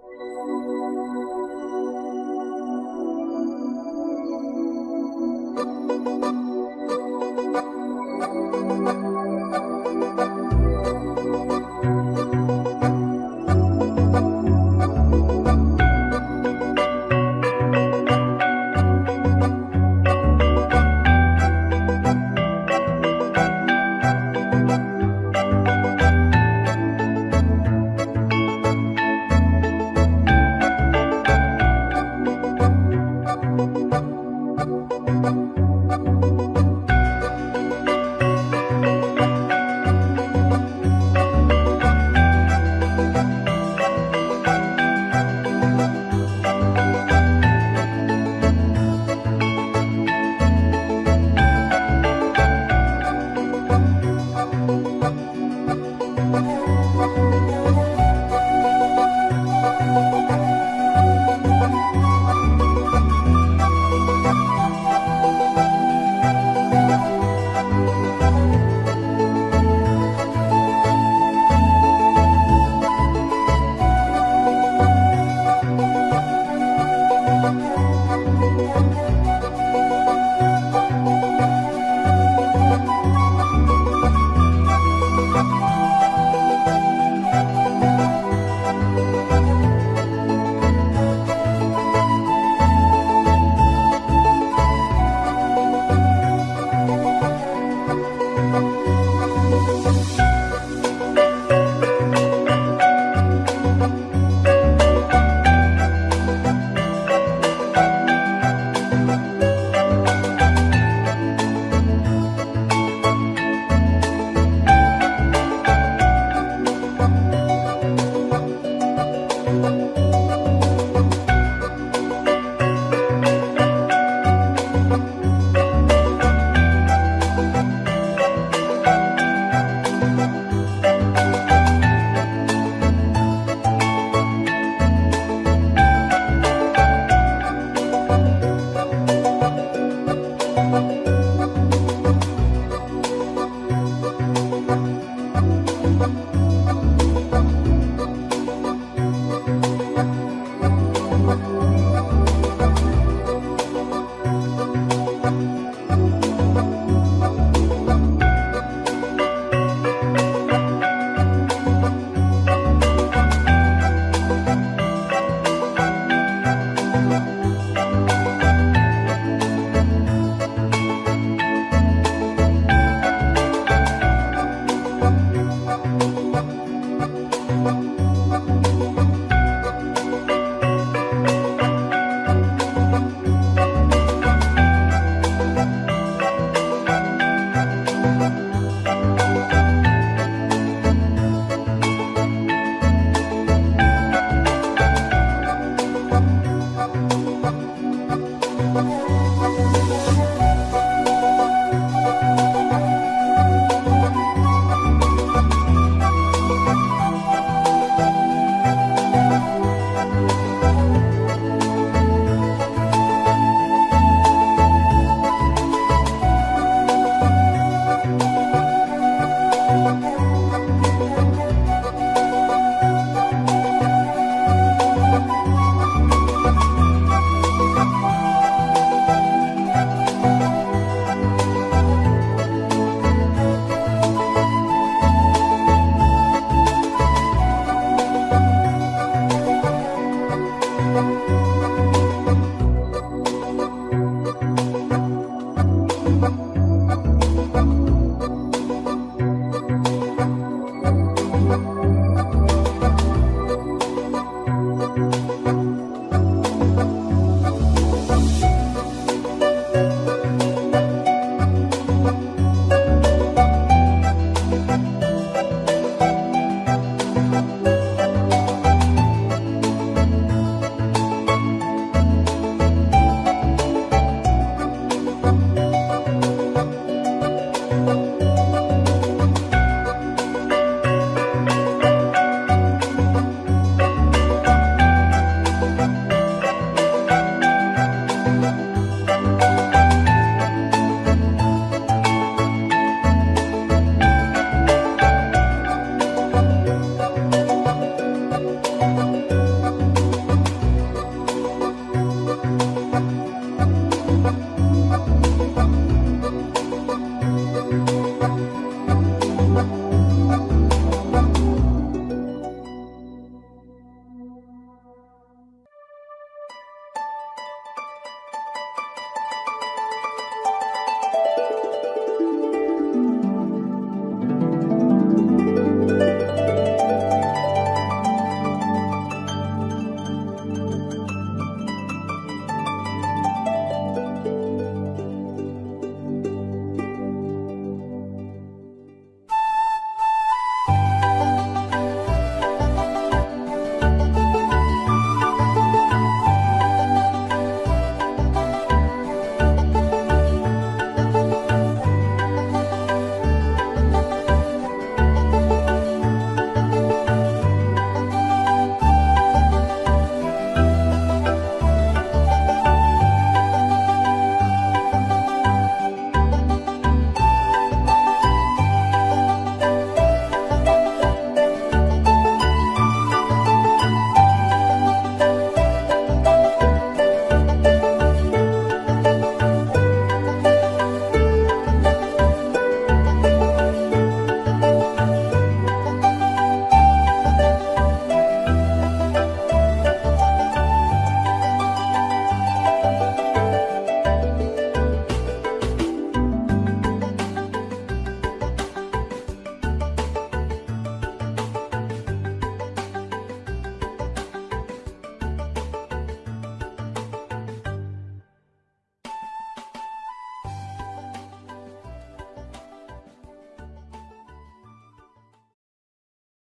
Música